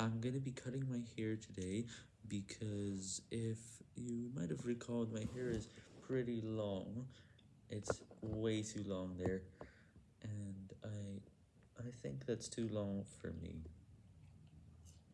I'm gonna be cutting my hair today because if you might have recalled my hair is pretty long, it's way too long there, and I, I think that's too long for me.